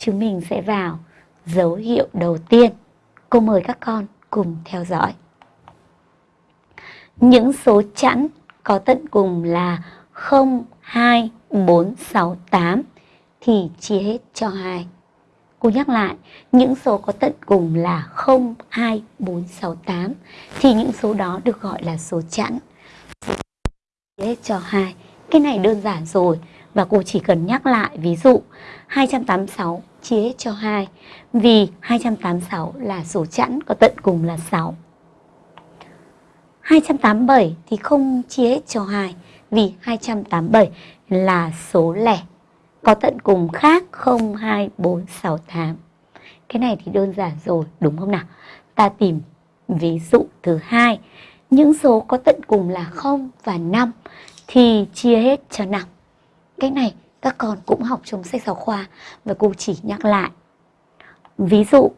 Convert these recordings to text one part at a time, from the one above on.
chúng mình sẽ vào dấu hiệu đầu tiên. Cô mời các con cùng theo dõi. Những số chẵn có tận cùng là 0, 2, 4, 6, 8 thì chia hết cho 2. Cô nhắc lại, những số có tận cùng là 0, 2, 4, 6, 8 thì những số đó được gọi là số chẵn. Chia hết cho 2. Cái này đơn giản rồi và cô chỉ cần nhắc lại ví dụ 286 chia hết cho 2 vì 286 là số chẵn có tận cùng là 6. 287 thì không chia hết cho 2 vì 287 là số lẻ có tận cùng khác 0, 2, 4, 6, 8. Cái này thì đơn giản rồi, đúng không nào? Ta tìm ví dụ thứ hai, những số có tận cùng là 0 và 5 thì chia hết cho 5. Cái này các con cũng học trong sách giáo khoa và cô chỉ nhắc lại. Ví dụ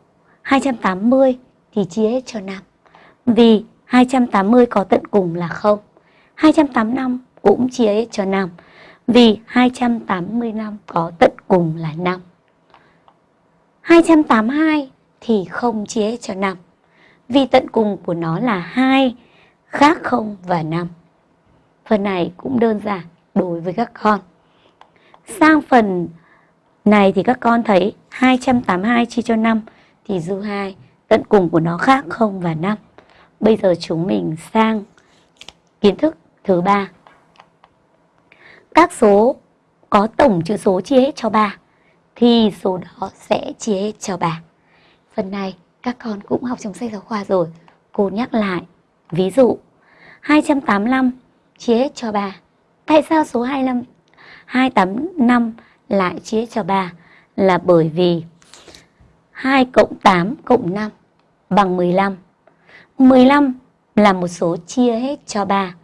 280 thì chia hết cho 5. Vì 280 có tận cùng là 0. 285 cũng chia hết cho 5. Vì 285 có tận cùng là 5. 282 thì không chia hết cho 5. Vì tận cùng của nó là 2, khác 0 và 5. Phần này cũng đơn giản đối với các con. Sang phần này thì các con thấy 282 chia cho 5 thì dư 2, tận cùng của nó khác 0 và 5. Bây giờ chúng mình sang kiến thức thứ ba. Các số có tổng chữ số chia hết cho 3 thì số đó sẽ chia hết cho 3. Phần này các con cũng học trong sách giáo khoa rồi. Cô nhắc lại. Ví dụ 285 chia hết cho 3. Tại sao số 25 2 tấm 5 lại chia cho 3 là bởi vì 2 cộng 8 cộng 5 bằng 15. 15 là một số chia hết cho 3